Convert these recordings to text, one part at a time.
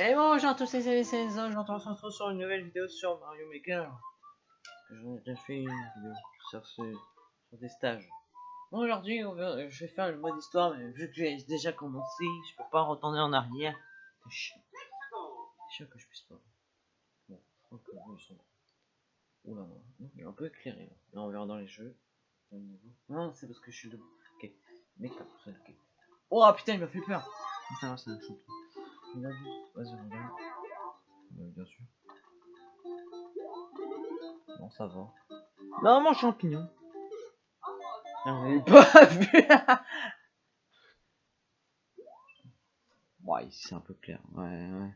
Et bonjour à tous les amis, c'est Enzo, je on se retrouve sur une nouvelle vidéo sur Mario Maker. J'en ai déjà fait une vidéo sur, ce, sur des stages. Bon, Aujourd'hui, je vais faire le mode histoire, mais vu que j'ai déjà commencé, je peux pas retourner en arrière. C'est chiant. C'est chiant que je puisse pas. Bon, je crois que ils sont... Oula, il est un peu éclairé. Là, Là, on verra dans les jeux. Non, c'est parce que je suis debout. Ok, mais comme ça, ok. Oh putain, il m'a fait peur. Ça va, vu. Vas-y, regarde. Bien sûr. Bon, ça va. Non, mon champignon. On est pas vu. ouais, ici c'est un peu clair. Ouais, ouais.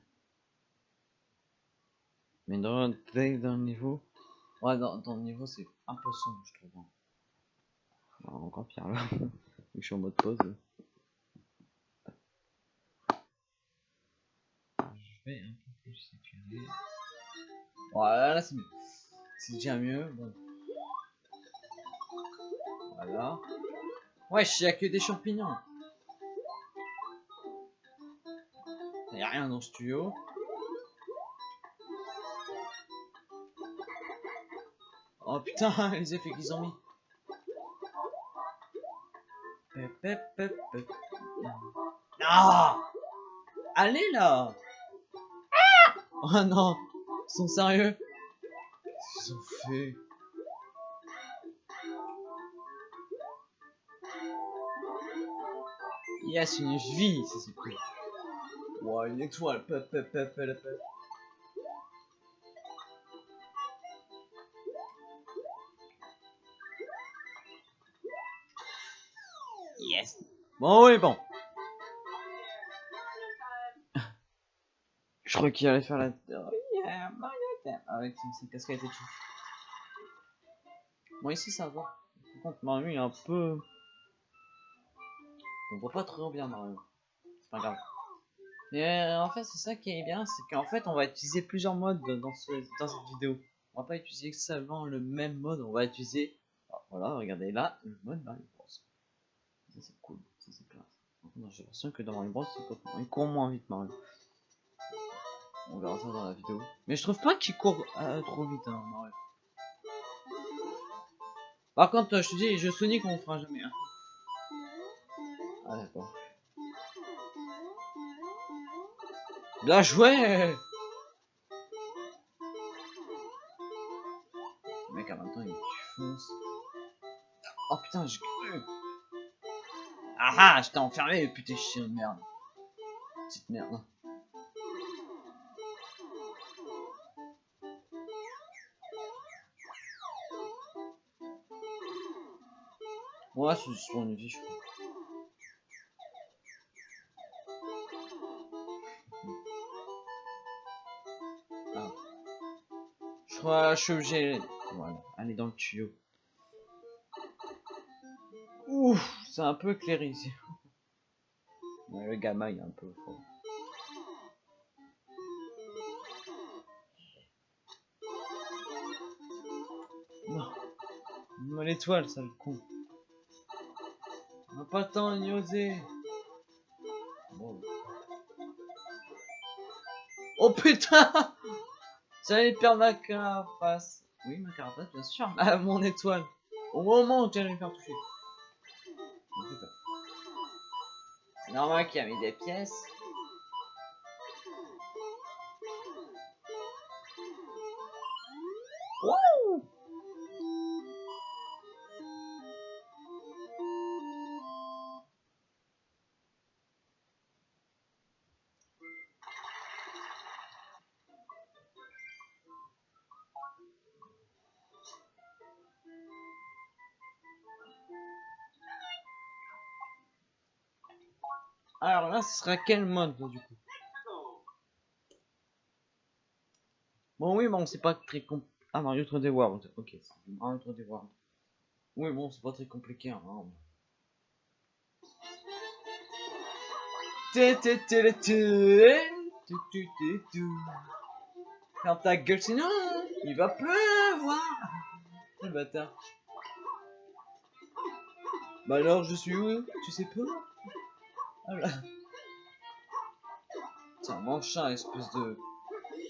Mais dans, dans le niveau. Ouais, dans, dans le niveau, c'est un peu sombre, je trouve. hein. Encore pire là. je suis en mode pause. Je Voilà, là c'est mieux. C'est déjà mieux. Bon. Voilà. Wesh, y'a que des champignons. Y'a rien dans ce tuyau. Oh putain, les effets qu'ils ont mis. Ah Allez là Oh non Ils sont sérieux Qu'est-ce qu'ils ont fait Yes, une vie, c'est cool. Wow, une étoile, pep, pep, pep, pep, pep. Yes. Bon, oui, bon. Je crois qu'il allait faire la... Oh, yeah. Avec ses, casquettes et tout. Bon, ici, ça va. Par contre, Mario, est un peu... On voit pas trop bien, Mario. C'est pas grave. Mais euh, en fait, c'est ça qui est bien, c'est qu'en fait, on va utiliser plusieurs modes dans, ce, dans cette vidéo. On va pas utiliser seulement le même mode, on va utiliser... Ah, voilà, regardez là, le mode Mario Bros. Ça, c'est cool. Ça, c'est classe. J'ai l'impression que dans Mario Bros, c'est pas... il court moins vite, Mario. On verra ça dans la vidéo. Mais je trouve pas qu'il court euh, trop vite, hein. Par contre, euh, je te dis, jeux Sonic, on fera jamais. Hein. Ah d'accord. Bien joué mec, en même temps, il fonce. Oh putain, j'ai cru Ah ah, je t'ai enfermé, putain, chien de merde. Petite merde. Ouais, c'est juste pour une je crois. Ah. Je crois que je suis obligé. Voilà, aller dans le tuyau. Ouf, c'est un peu éclairé ici. Ouais, le gamin il est un peu fort. Non, l'étoile, ça le con. Pas le temps d'y oser. Bon. Oh putain J'allais perdre ma carapace. Oui, ma carapace, bien sûr. Ah, mon étoile. Au moment où j'allais me faire toucher. C'est normal qu'il a mis des pièces. Ce sera quel mode du coup? Bon oui, bon c'est pas très compl... Ah Mario 3D World, ok, c'est Mario 3D World. Oui bon, c'est pas très compliqué hein. Ferme ta gueule sinon il va pleuvoir Le bâtard Bah alors je suis où? Tu sais pas? Ah. Tiens, mange ça, espèce de...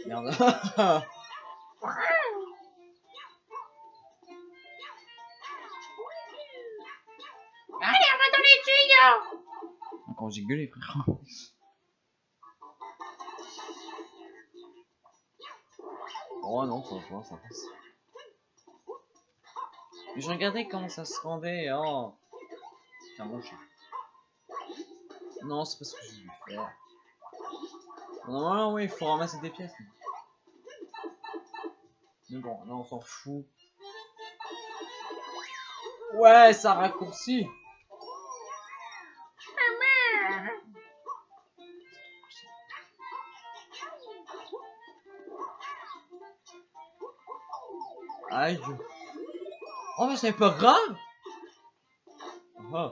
Merde. Encore j'ai gueulé, frère. Oh non, ça va, ça passe. Mais je regardais comment ça se rendait, oh. Tiens, mon chat. Non, c'est pas ce que je voulais faire. Normalement, oui, il faut ramasser des pièces. Mais bon, là, on s'en fout. Ouais, ça raccourcit. Aïe. Oh, mais c'est pas grave. Oh.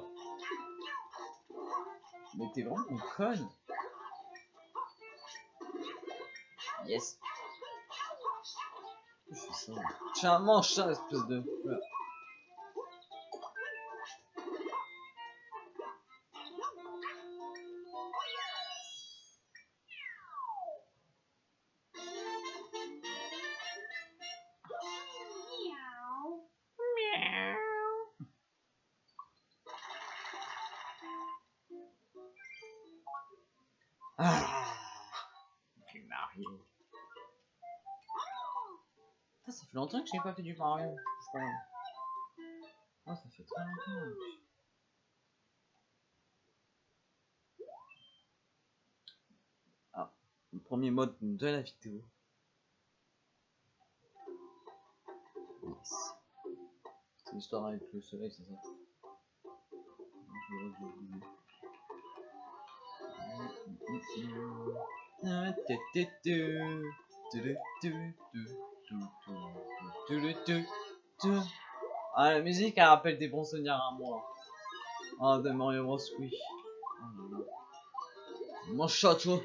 Mais t'es vraiment une conne. Yes. Tiens, mange ça, espèce de... Putain, ça fait longtemps que j'ai pas fait du Mario. je. Ah, ça fait très longtemps. Ah, le premier mode de la vidéo. C'est l'histoire avec le soleil, c'est ça Je vais bouger. Ah, la musique, elle rappelle des bons souvenirs à moi. Ah, de Mario Bros. Oui. Mon château.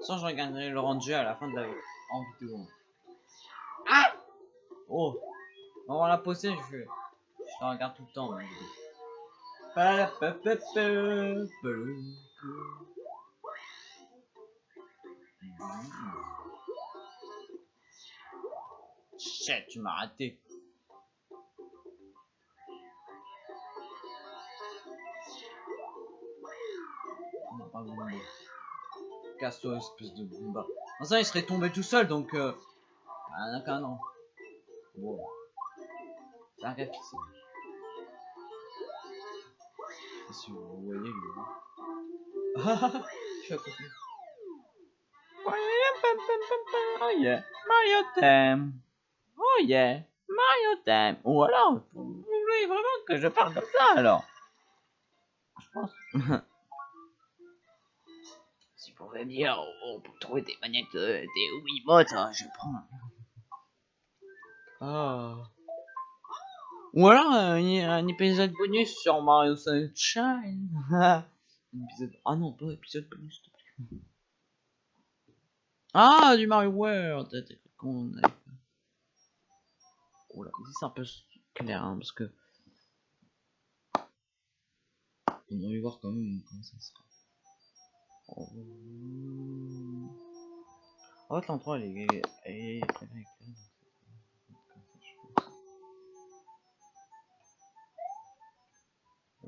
Sans je regarderai le rendu à la fin de la vidéo. Ah Oh On va la poster, je, je regarde tout le temps. Palapapapapapalou. Shit, tu m'as raté. Casse-toi, espèce de Bumba. Enfin, il serait tombé tout seul, donc... Euh... Ah, non, non. Wow. Ça. Pas Si vous voyez, lui. Ah, je suis à côté. Oh yeah, Mario Thème. Oh yeah, Mario Thème. Ou alors, vous voulez vraiment que je parle comme ça alors? Je pense. Si vous pouvez dire où pour trouver des manettes euh, des Wiimotes, hein, je prends. Ah. Ou euh, un, épisode bonus sur Mario Sunshine. un épisode... Ah non, pas épisode bonus. Ah, du Mario World. Fait. C'est un peu clair hein, parce que. On va voir quand même comment ça sera. Oh. En fait, l'endroit est,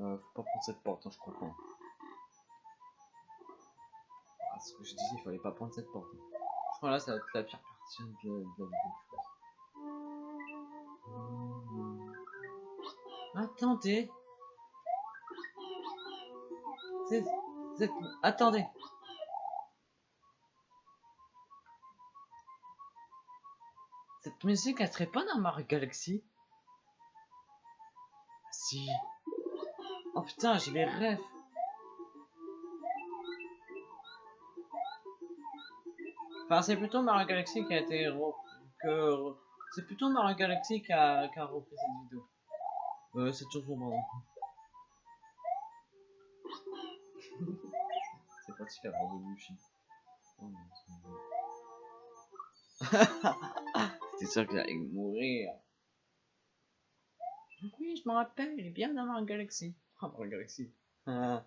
Euh, faut pas prendre cette porte, hein, je pas. Ah, ce que je disais, il fallait pas prendre cette porte. Je crois là, ça va être la pire partie de la, la vidéo, je pense. Attendez. C'est... c'est- Attendez. Cette musique, elle serait pas dans Mario Galaxy? Si. Oh putain, j'ai les rêves. Enfin, c'est plutôt Mario Galaxy qui a été que c'est plutôt Mario Galaxy qui a, qui a repris cette vidéo. Euh, cette chanson, pardon. c'est pas non, c'est bon. J'étais sûr que j'allais mourir? Oui, je me rappelle, il est bien dans Mario Galaxy. Ah, Mario Galaxy. Ah,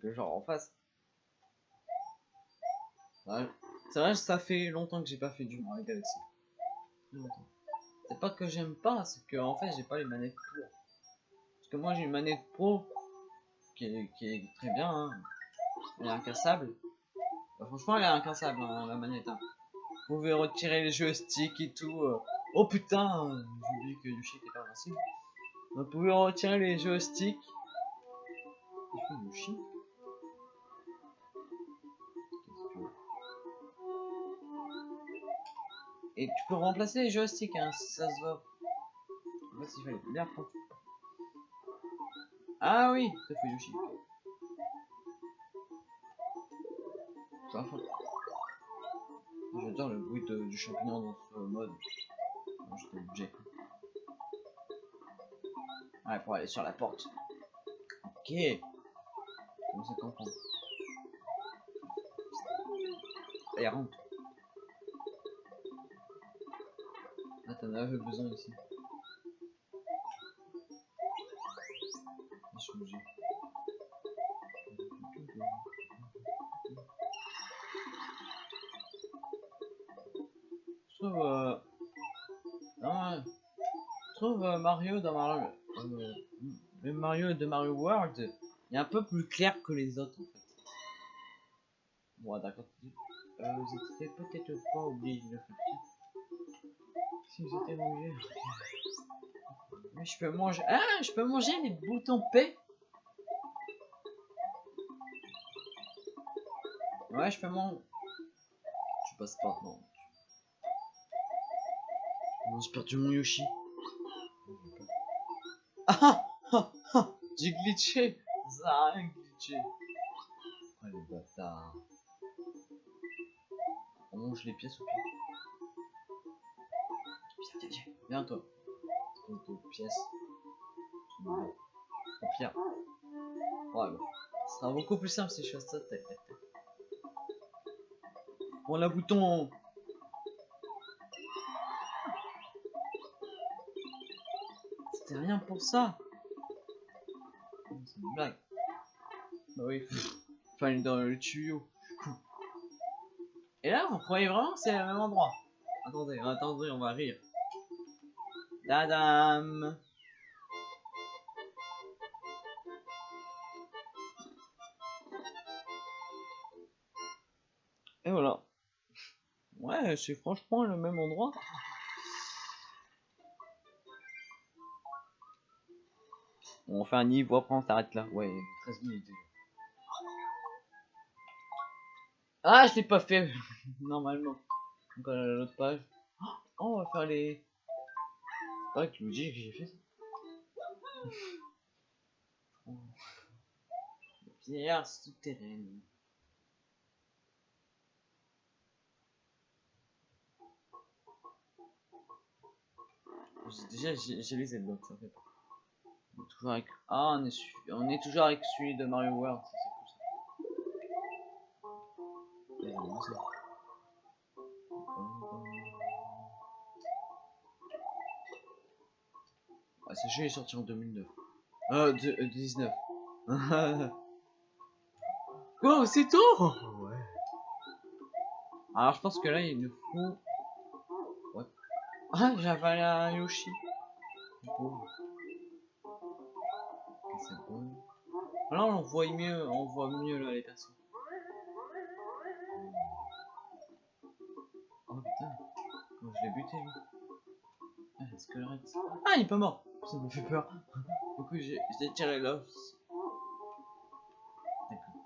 que genre en face. C'est vrai ça fait longtemps que j'ai pas fait du Mario Galaxy. Longtemps. C'est pas que j'aime pas, c'est que en fait j'ai pas les manettes pour. Parce que moi j'ai une manette pro qui est, qui est très bien. Hein. Elle est incassable. Bah, franchement elle est incassable hein, la manette. Hein. Vous pouvez retirer les joysticks et tout. euh. Oh putain, euh, j'ai oublié que Yoshi était pas invincible. Vous pouvez retirer les joysticks. Et tu peux remplacer les joysticks hein, si ça se voit. Fait, il fallait bien prendre. Ah oui, ça fait Yoshi. Ça. J'adore le bruit du champignon dans ce mode. Non, j'étais obligé. Ouais, pour aller sur la porte. Ok. Comprend Allez, rentre. Ah, t'en avais besoin ici. Obligé. Je trouve, euh... trouve euh, Mario dans Mario, euh, Mario de Mario World, est un peu plus clair que les autres en fait. Bon, d'accord. Euh, vous étiez peut-être pas obligé de faire. Si vous étiez obligé. Je peux manger. Ah, je peux manger les boutons P. Ouais, je peux manger. Tu passes pas, non. Non, j'ai perdu mon Yoshi. Ah ah ah J'ai glitché Ça rien glitché. Oh les bâtards. On mange les pièces au pire. Viens, viens, viens. Viens toi. Espèce de pièces. Au pire. Ouais, bon. Ce sera beaucoup plus simple si je fais ça. Tac, tac, tac. Bon, la bouton. C'était rien pour ça. Bah oui. Fallait dans le tuyau. Et là, vous croyez vraiment que c'est le même endroit? Attendez, attendez, on va rire. Dadam Et voilà. Ouais, c'est franchement le même endroit. On fait un niveau, après on s'arrête là. Ouais, 13 minutes. Ah, je l'ai pas fait normalement. Oh, on va faire les. C'est pas que Luigi que j'ai fait ça. Pierre souterraine. Déjà, j'ai les ailes donc ça fait. On est toujours avec. Ah, on est, su- on est toujours avec celui de Mario World, ça, c'est cool ça. Ça. Ah, ce jeu est sorti en 2009. Euh, de, euh, 19. wow, c'est tôt Ouais. Alors, je pense que là, il nous faut... Ah, j'avais un Yoshi. Pauvre. Là, on voit mieux, on voit mieux là les personnes. Oh putain, je l'ai buté. Ah, le. Ah, il est pas mort. Ça me fait peur. Du coup, j'ai tiré l'os.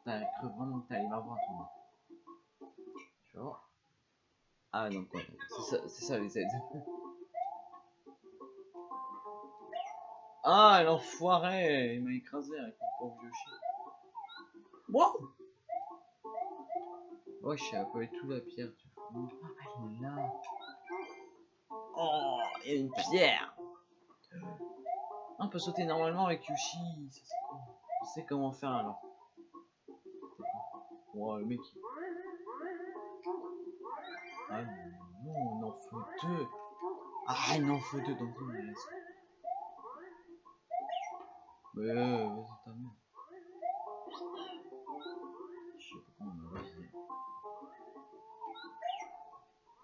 T'as cru vraiment que t'allais m'avoir toi. Tu vois Ah non, quoi. C'est ça, ça les aides. Ah, l'enfoiré Il m'a écrasé avec pauvre Yoshi. Wow Ouais, je un peu tout la pierre, tu fous. Ah, elle est là. Oh, il y a une pierre. On peut sauter normalement avec Yoshi. ça, cool. Je sais comment faire alors. Wow, le mec. Ah non, on en faut deux. Ah, il en faut deux dans le euh, vas-y, ta mère. Je sais pas comment on va réussir.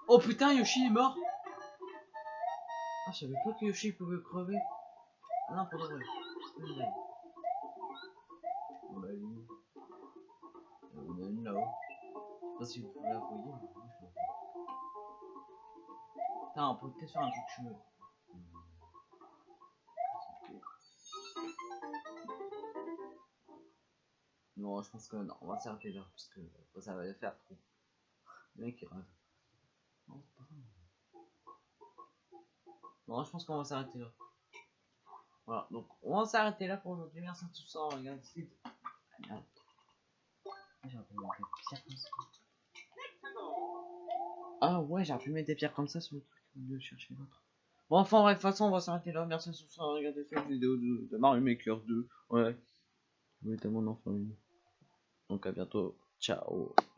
Oh putain, Yoshi est mort Ah, je savais pas que Yoshi pouvait crever. Ah non, pour de vrai. On l'a eu. On a une là-haut. Je sais pas si vous la voyez, je la vois. Putain, on peut peut-être faire un truc chelou. Je pense que non, on va s'arrêter là parce que ça va faire trop. Le mec il. Non, je pense qu'on va s'arrêter là. Voilà, donc on va s'arrêter là pour aujourd'hui. Merci à tous ça. Regarde ici. Ah. Ah. Ah ouais, j'ai pu mettre des pierres comme ça sur le truc de chercher l'autre. Bon, enfin, de toute façon, on va s'arrêter là. Merci à tous ça. Regardez cette vidéo de, de Mario Maker 2. Ouais. Je voulais tellement en. Donc à. Ciao.